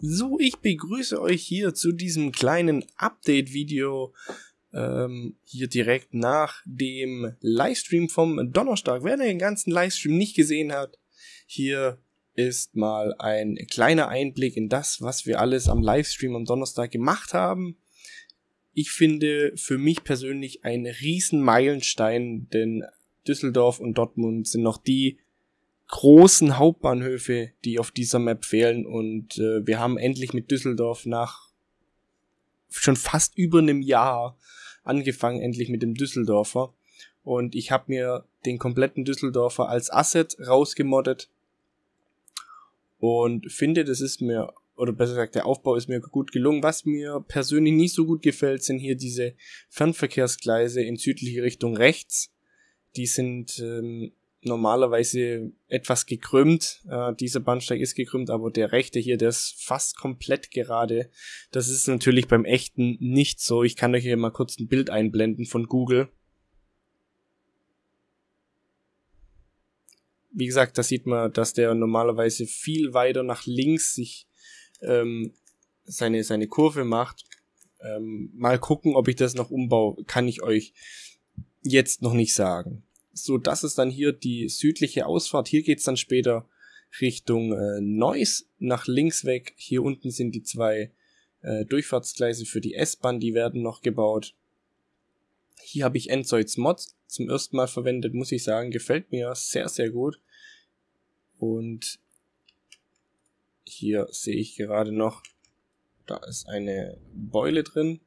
So, ich begrüße euch hier zu diesem kleinen Update-Video ähm, hier direkt nach dem Livestream vom Donnerstag. Wer den ganzen Livestream nicht gesehen hat, hier ist mal ein kleiner Einblick in das, was wir alles am Livestream am Donnerstag gemacht haben. Ich finde für mich persönlich ein riesen Meilenstein, denn Düsseldorf und Dortmund sind noch die großen Hauptbahnhöfe, die auf dieser Map fehlen. Und äh, wir haben endlich mit Düsseldorf nach schon fast über einem Jahr angefangen, endlich mit dem Düsseldorfer. Und ich habe mir den kompletten Düsseldorfer als Asset rausgemoddet. Und finde, das ist mir, oder besser gesagt, der Aufbau ist mir gut gelungen. Was mir persönlich nicht so gut gefällt, sind hier diese Fernverkehrsgleise in südliche Richtung rechts. Die sind ähm, normalerweise etwas gekrümmt. Äh, dieser Bahnsteig ist gekrümmt, aber der rechte hier, der ist fast komplett gerade. Das ist natürlich beim echten nicht so. Ich kann euch hier mal kurz ein Bild einblenden von Google. Wie gesagt, da sieht man, dass der normalerweise viel weiter nach links sich ähm, seine, seine Kurve macht. Ähm, mal gucken, ob ich das noch umbaue, kann ich euch jetzt noch nicht sagen so das ist dann hier die südliche Ausfahrt. Hier geht's dann später Richtung äh, Neuss nach links weg. Hier unten sind die zwei äh, Durchfahrtsgleise für die S-Bahn, die werden noch gebaut. Hier habe ich Enzoids Mod zum ersten Mal verwendet, muss ich sagen, gefällt mir sehr, sehr gut. Und hier sehe ich gerade noch, da ist eine Beule drin.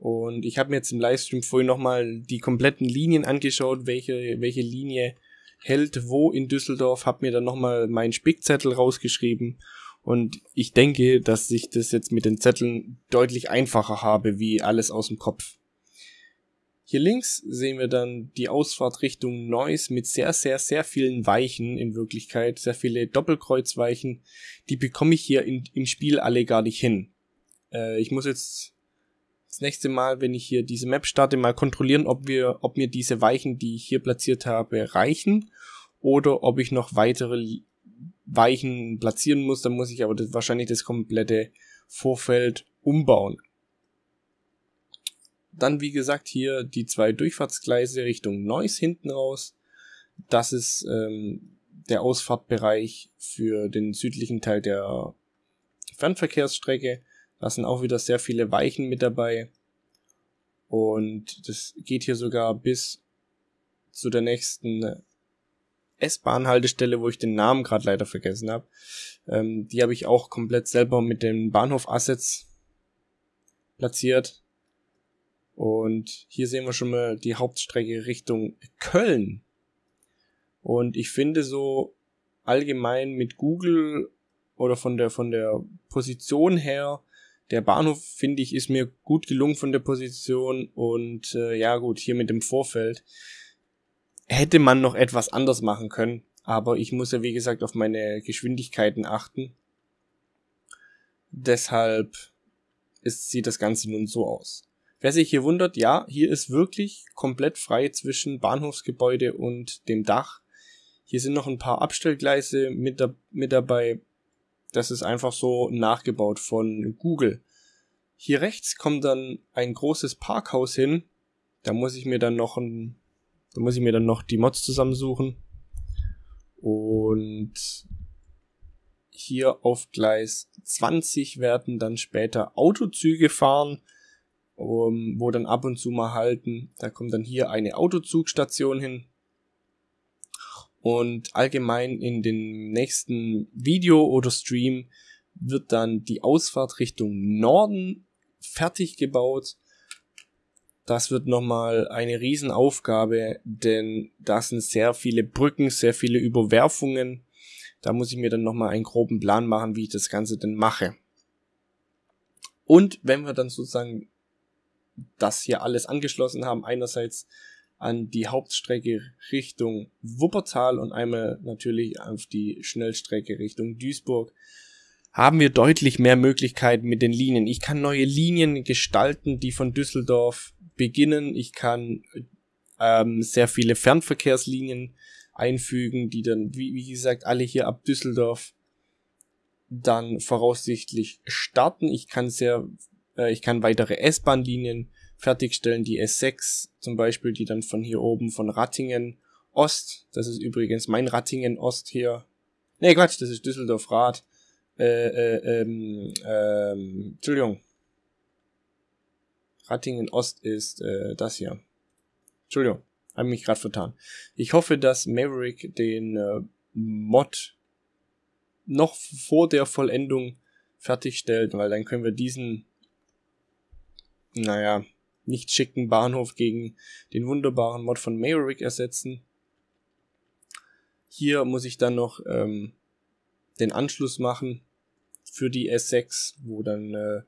Und ich habe mir jetzt im Livestream vorhin nochmal die kompletten Linien angeschaut, welche, welche Linie hält wo in Düsseldorf, habe mir dann nochmal meinen Spickzettel rausgeschrieben. Und ich denke, dass ich das jetzt mit den Zetteln deutlich einfacher habe, wie alles aus dem Kopf. Hier links sehen wir dann die Ausfahrt Richtung Neuss mit sehr, sehr, sehr vielen Weichen in Wirklichkeit, sehr viele Doppelkreuzweichen. Die bekomme ich hier in, im Spiel alle gar nicht hin. Äh, ich muss jetzt das nächste Mal, wenn ich hier diese Map starte, mal kontrollieren, ob wir, ob mir diese Weichen, die ich hier platziert habe, reichen oder ob ich noch weitere Weichen platzieren muss. Dann muss ich aber das, wahrscheinlich das komplette Vorfeld umbauen. Dann, wie gesagt, hier die zwei Durchfahrtsgleise Richtung Neuss hinten raus. Das ist ähm, der Ausfahrtbereich für den südlichen Teil der Fernverkehrsstrecke. Da sind auch wieder sehr viele Weichen mit dabei. Und das geht hier sogar bis zu der nächsten S-Bahn-Haltestelle, wo ich den Namen gerade leider vergessen habe. Ähm, die habe ich auch komplett selber mit den Bahnhof-Assets platziert. Und hier sehen wir schon mal die Hauptstrecke Richtung Köln. Und ich finde so allgemein mit Google oder von der, von der Position her der Bahnhof, finde ich, ist mir gut gelungen von der Position und äh, ja gut, hier mit dem Vorfeld hätte man noch etwas anders machen können, aber ich muss ja wie gesagt auf meine Geschwindigkeiten achten. Deshalb ist, sieht das Ganze nun so aus. Wer sich hier wundert, ja, hier ist wirklich komplett frei zwischen Bahnhofsgebäude und dem Dach. Hier sind noch ein paar Abstellgleise mit, da, mit dabei, das ist einfach so nachgebaut von Google. Hier rechts kommt dann ein großes Parkhaus hin. Da muss ich mir dann noch ein, da muss ich mir dann noch die Mods zusammensuchen. Und hier auf Gleis 20 werden dann später Autozüge fahren, um, wo dann ab und zu mal halten. Da kommt dann hier eine Autozugstation hin. Und allgemein in dem nächsten Video oder Stream wird dann die Ausfahrt Richtung Norden fertig gebaut. Das wird nochmal eine Riesenaufgabe, denn da sind sehr viele Brücken, sehr viele Überwerfungen. Da muss ich mir dann nochmal einen groben Plan machen, wie ich das Ganze denn mache. Und wenn wir dann sozusagen das hier alles angeschlossen haben, einerseits an die Hauptstrecke Richtung Wuppertal und einmal natürlich auf die Schnellstrecke Richtung Duisburg haben wir deutlich mehr Möglichkeiten mit den Linien. Ich kann neue Linien gestalten, die von Düsseldorf beginnen. Ich kann ähm, sehr viele Fernverkehrslinien einfügen, die dann, wie, wie gesagt, alle hier ab Düsseldorf dann voraussichtlich starten. Ich kann sehr, äh, ich kann weitere S-Bahn-Linien fertigstellen, die S6 zum Beispiel, die dann von hier oben von Rattingen Ost, das ist übrigens mein Rattingen Ost hier. Nee, Quatsch, das ist Düsseldorf Rad. Äh, äh, ähm, ähm, Entschuldigung. Rattingen Ost ist äh, das hier. Entschuldigung, habe mich gerade vertan. Ich hoffe, dass Maverick den äh, Mod noch vor der Vollendung fertigstellt, weil dann können wir diesen, naja, nicht schicken Bahnhof gegen den wunderbaren Mod von Maverick ersetzen. Hier muss ich dann noch ähm, den Anschluss machen für die S6, wo dann äh,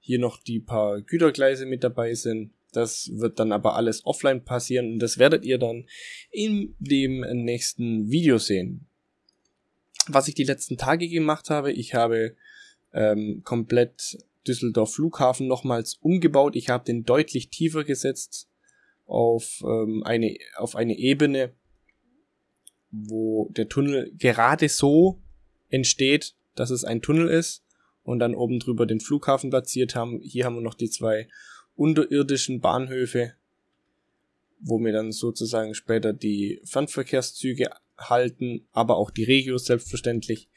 hier noch die paar Gütergleise mit dabei sind. Das wird dann aber alles offline passieren und das werdet ihr dann in dem nächsten Video sehen. Was ich die letzten Tage gemacht habe, ich habe ähm, komplett Düsseldorf Flughafen nochmals umgebaut. Ich habe den deutlich tiefer gesetzt auf, ähm, eine, auf eine Ebene, wo der Tunnel gerade so entsteht, dass es ein Tunnel ist und dann oben drüber den Flughafen platziert haben. Hier haben wir noch die zwei unterirdischen Bahnhöfe, wo wir dann sozusagen später die Fernverkehrszüge halten, aber auch die Regios selbstverständlich.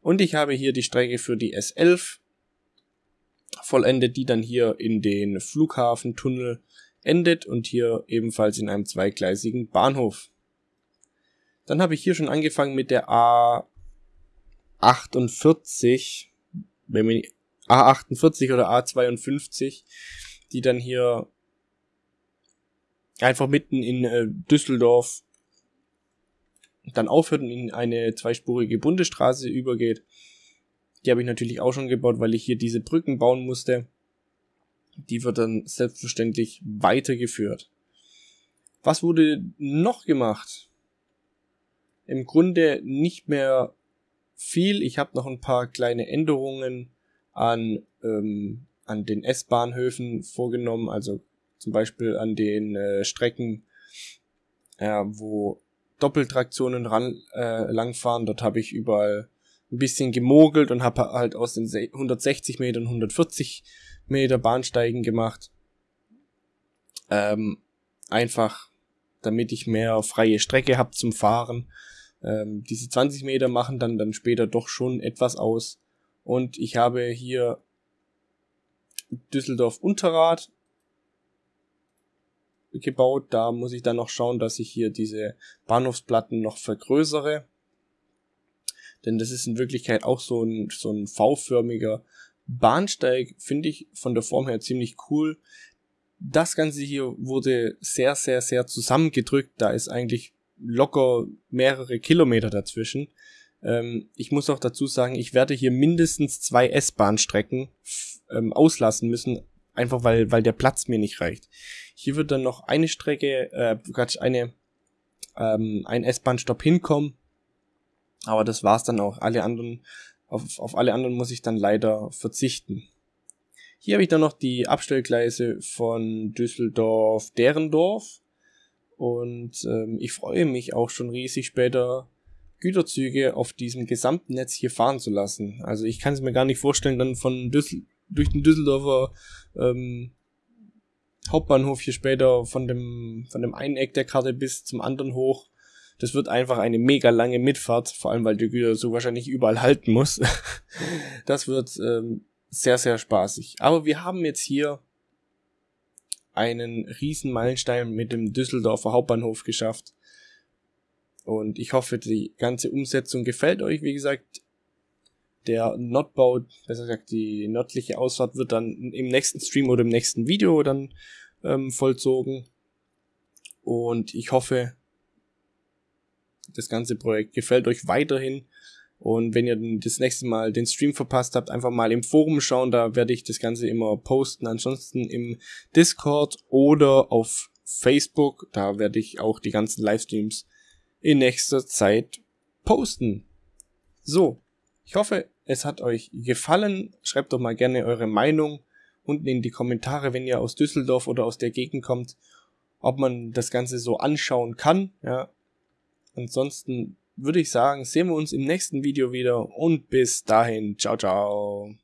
Und ich habe hier die Strecke für die S11 vollendet, die dann hier in den Flughafentunnel endet und hier ebenfalls in einem zweigleisigen Bahnhof. Dann habe ich hier schon angefangen mit der A48, wenn man A48 oder A52, die dann hier einfach mitten in äh, Düsseldorf dann aufhört und in eine zweispurige Bundesstraße übergeht. Die habe ich natürlich auch schon gebaut, weil ich hier diese Brücken bauen musste. Die wird dann selbstverständlich weitergeführt. Was wurde noch gemacht? Im Grunde nicht mehr viel. Ich habe noch ein paar kleine Änderungen an, ähm, an den S-Bahnhöfen vorgenommen, also zum Beispiel an den äh, Strecken, äh, wo Doppeltraktionen ran, äh, langfahren. Dort habe ich überall ein bisschen gemogelt und habe halt aus den 160 Metern 140 Meter Bahnsteigen gemacht. Ähm, einfach, damit ich mehr freie Strecke habe zum Fahren. Ähm, diese 20 Meter machen dann dann später doch schon etwas aus. Und ich habe hier Düsseldorf Unterrad gebaut. Da muss ich dann noch schauen, dass ich hier diese Bahnhofsplatten noch vergrößere. Denn das ist in Wirklichkeit auch so ein, so ein V-förmiger Bahnsteig, finde ich von der Form her ziemlich cool. Das Ganze hier wurde sehr, sehr, sehr zusammengedrückt. Da ist eigentlich locker mehrere Kilometer dazwischen. Ähm, ich muss auch dazu sagen, ich werde hier mindestens zwei S-Bahn-Strecken ähm, auslassen müssen, einfach weil, weil der Platz mir nicht reicht. Hier wird dann noch eine Strecke, äh, eine, ähm, ein S-Bahn-Stopp hinkommen. Aber das war's dann auch. Alle anderen, auf, auf alle anderen muss ich dann leider verzichten. Hier habe ich dann noch die Abstellgleise von Düsseldorf-Derendorf. Und ähm, ich freue mich auch schon riesig später Güterzüge auf diesem gesamten Netz hier fahren zu lassen. Also ich kann es mir gar nicht vorstellen, dann von Düssel durch den Düsseldorfer ähm, Hauptbahnhof hier später von dem von dem einen Eck der Karte bis zum anderen hoch. Das wird einfach eine mega lange Mitfahrt, vor allem weil der Güter so wahrscheinlich überall halten muss. das wird ähm, sehr sehr spaßig. Aber wir haben jetzt hier einen riesen Meilenstein mit dem Düsseldorfer Hauptbahnhof geschafft. Und ich hoffe, die ganze Umsetzung gefällt euch. Wie gesagt, der Nordbau, besser gesagt, die nördliche Ausfahrt wird dann im nächsten Stream oder im nächsten Video dann ähm, vollzogen. Und ich hoffe, das ganze Projekt gefällt euch weiterhin. Und wenn ihr das nächste Mal den Stream verpasst habt, einfach mal im Forum schauen, da werde ich das Ganze immer posten. Ansonsten im Discord oder auf Facebook, da werde ich auch die ganzen Livestreams in nächster Zeit posten. So, ich hoffe, es hat euch gefallen. Schreibt doch mal gerne eure Meinung unten in die Kommentare, wenn ihr aus Düsseldorf oder aus der Gegend kommt, ob man das Ganze so anschauen kann. Ja. Ansonsten würde ich sagen, sehen wir uns im nächsten Video wieder und bis dahin, ciao, ciao.